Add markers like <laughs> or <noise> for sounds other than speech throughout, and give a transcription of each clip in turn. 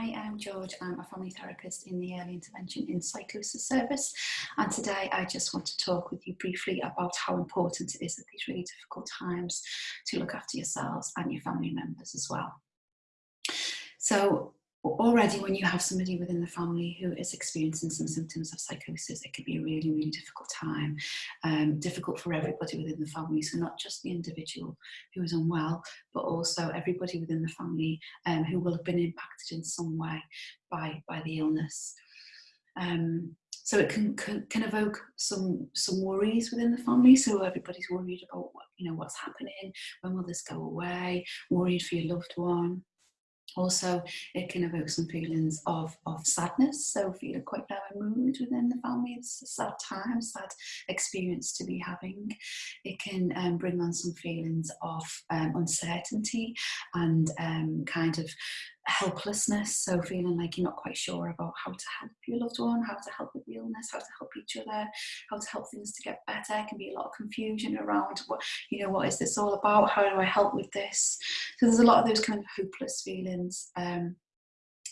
Hi, I'm George. I'm a family therapist in the Early Intervention in Psychosis Service. And today I just want to talk with you briefly about how important it is at these really difficult times to look after yourselves and your family members as well. So already when you have somebody within the family who is experiencing some symptoms of psychosis, it can be a really, really difficult time. Um, difficult for everybody within the family, so not just the individual who is unwell, but also everybody within the family um, who will have been impacted in some way by, by the illness. Um, so it can, can, can evoke some some worries within the family. So everybody's worried about what, you know what's happening, when will this go away, worried for your loved one, also, it can evoke some feelings of, of sadness, so feeling quite low in mood within the family. It's a sad time, sad experience to be having. It can um, bring on some feelings of um, uncertainty and um, kind of helplessness, so feeling like you're not quite sure about how to help your loved one, how to help with the illness, how to help each other, how to help things to get better. It can be a lot of confusion around what, you know, what is this all about? How do I help with this? So there's a lot of those kind of hopeless feelings. Um,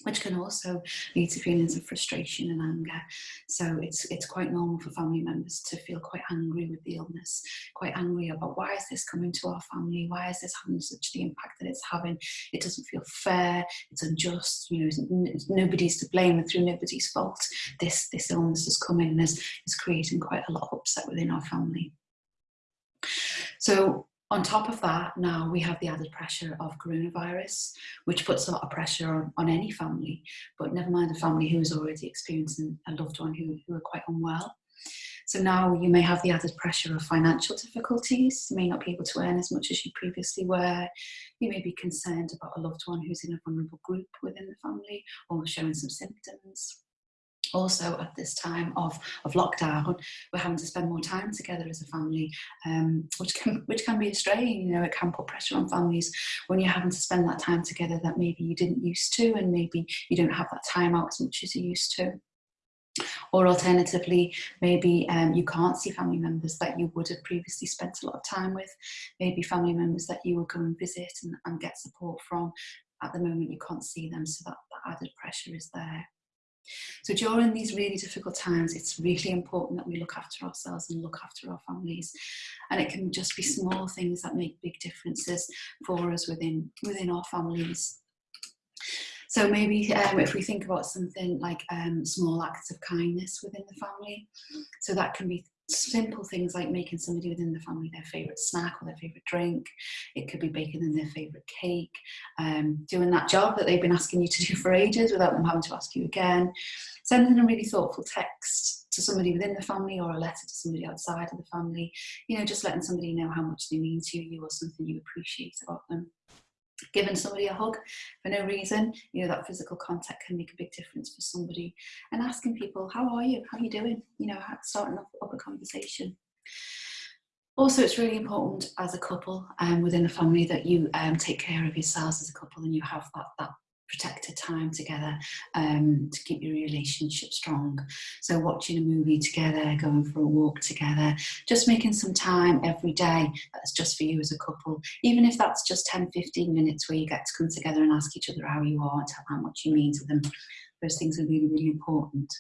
which can also lead to feelings of frustration and anger. So it's it's quite normal for family members to feel quite angry with the illness, quite angry about why is this coming to our family? Why is this having such the impact that it's having? It doesn't feel fair. It's unjust. You know, nobody's to blame, and through nobody's fault, this this illness has come in and is is creating quite a lot of upset within our family. So on top of that, now we have the added pressure of coronavirus, which puts a lot of pressure on, on any family, but never mind a family who is already experiencing a loved one who, who are quite unwell. So now you may have the added pressure of financial difficulties. You may not be able to earn as much as you previously were. You may be concerned about a loved one who's in a vulnerable group within the family or showing some symptoms also at this time of, of lockdown, we're having to spend more time together as a family, um, which can <laughs> which can be a strain. You know, it can put pressure on families when you're having to spend that time together that maybe you didn't used to, and maybe you don't have that time out as much as you used to. Or alternatively, maybe um, you can't see family members that you would have previously spent a lot of time with. Maybe family members that you will go and visit and, and get support from. At the moment, you can't see them, so that, that added pressure is there. So during these really difficult times, it's really important that we look after ourselves and look after our families. And it can just be small things that make big differences for us within, within our families. So maybe um, if we think about something like um, small acts of kindness within the family, so that can be simple things like making somebody within the family their favourite snack or their favourite drink. It could be baking them their favourite cake, um, doing that job that they've been asking you to do for ages without them having to ask you again, sending a really thoughtful text to somebody within the family or a letter to somebody outside of the family, you know, just letting somebody know how much they mean to you or something you appreciate about them giving somebody a hug for no reason you know that physical contact can make a big difference for somebody. And asking people how are you? How are you doing? You know starting up, up a conversation. Also it's really important as a couple and um, within a family that you um, take care of yourselves as a couple and you have that, that protected time together um, to keep your relationship strong. So watching a movie together, going for a walk together, just making some time every day that's just for you as a couple, even if that's just 10, 15 minutes where you get to come together and ask each other how you are, and tell how much you mean to them. Those things are really, really important.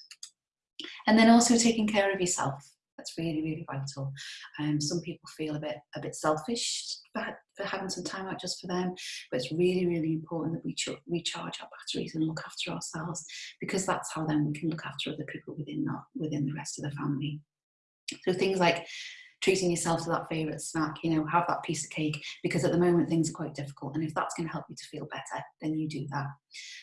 And then also taking care of yourself. That's really, really vital. Um, some people feel a bit a bit selfish for, for having some time out just for them, but it's really, really important that we recharge our batteries and look after ourselves because that's how then we can look after other people within that within the rest of the family. So things like treating yourself to that favourite snack, you know, have that piece of cake because at the moment things are quite difficult. And if that's going to help you to feel better, then you do that.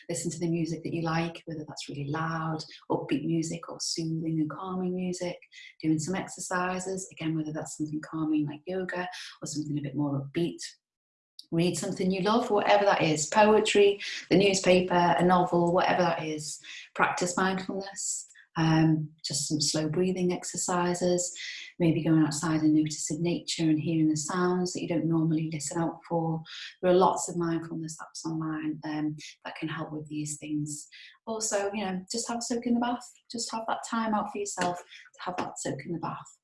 Listen to the music that you like, whether that's really loud, upbeat music or soothing and calming music, doing some exercises, again, whether that's something calming like yoga or something a bit more upbeat. Read something you love, whatever that is, poetry, the newspaper, a novel, whatever that is. Practice mindfulness, um, just some slow breathing exercises, maybe going outside and noticing nature and hearing the sounds that you don't normally listen out for. There are lots of mindfulness apps online um, that can help with these things. Also, you know, just have a soak in the bath, just have that time out for yourself to have that soak in the bath.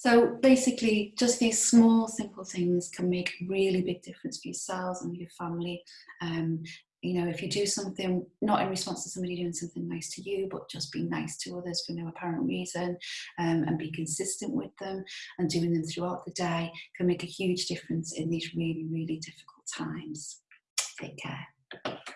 So basically, just these small, simple things can make a really big difference for yourselves and your family. Um, you know, if you do something not in response to somebody doing something nice to you, but just be nice to others for no apparent reason um, and be consistent with them and doing them throughout the day can make a huge difference in these really, really difficult times. Take care.